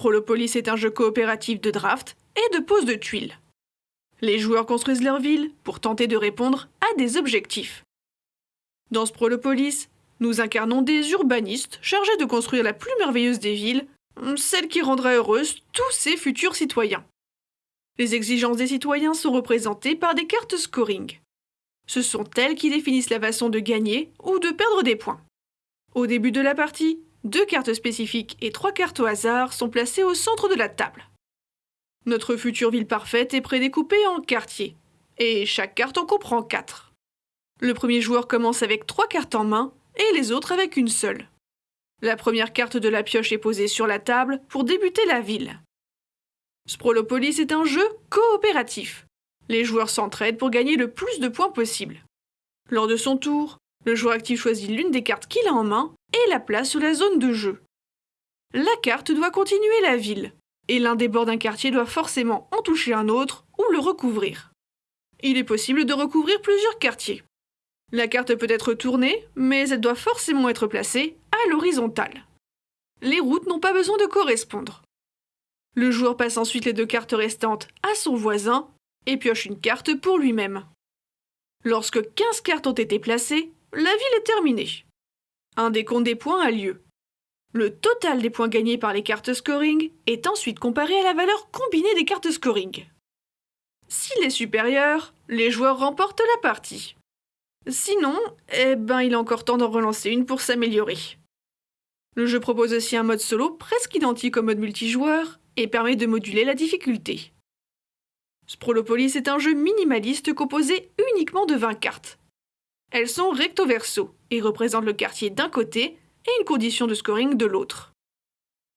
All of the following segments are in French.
Sprolopolis est un jeu coopératif de draft et de pose de tuiles. Les joueurs construisent leur ville pour tenter de répondre à des objectifs. Dans Sprolopolis, nous incarnons des urbanistes chargés de construire la plus merveilleuse des villes, celle qui rendra heureuse tous ces futurs citoyens. Les exigences des citoyens sont représentées par des cartes scoring. Ce sont elles qui définissent la façon de gagner ou de perdre des points. Au début de la partie, deux cartes spécifiques et trois cartes au hasard sont placées au centre de la table. Notre future ville parfaite est prédécoupée en quartiers, et chaque carte en comprend quatre. Le premier joueur commence avec trois cartes en main et les autres avec une seule. La première carte de la pioche est posée sur la table pour débuter la ville. Sprolopolis est un jeu coopératif. Les joueurs s'entraident pour gagner le plus de points possible. Lors de son tour, le joueur actif choisit l'une des cartes qu'il a en main et la place sur la zone de jeu. La carte doit continuer la ville, et l'un des bords d'un quartier doit forcément en toucher un autre ou le recouvrir. Il est possible de recouvrir plusieurs quartiers. La carte peut être tournée, mais elle doit forcément être placée à l'horizontale. Les routes n'ont pas besoin de correspondre. Le joueur passe ensuite les deux cartes restantes à son voisin et pioche une carte pour lui-même. Lorsque 15 cartes ont été placées, la ville est terminée. Un décompte des points a lieu. Le total des points gagnés par les cartes scoring est ensuite comparé à la valeur combinée des cartes scoring. S'il est supérieur, les joueurs remportent la partie. Sinon, eh ben il a encore temps d'en relancer une pour s'améliorer. Le jeu propose aussi un mode solo presque identique au mode multijoueur et permet de moduler la difficulté. Sprolopolis est un jeu minimaliste composé uniquement de 20 cartes. Elles sont recto verso et représentent le quartier d'un côté et une condition de scoring de l'autre.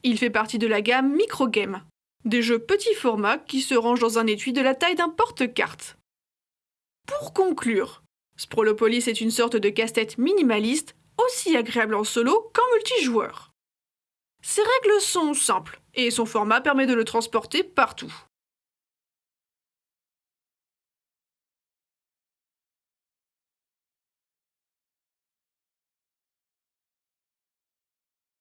Il fait partie de la gamme Microgame, des jeux petits formats qui se rangent dans un étui de la taille d'un porte-carte. Pour conclure, Sprolopolis est une sorte de casse-tête minimaliste, aussi agréable en solo qu'en multijoueur. Ses règles sont simples, et son format permet de le transporter partout.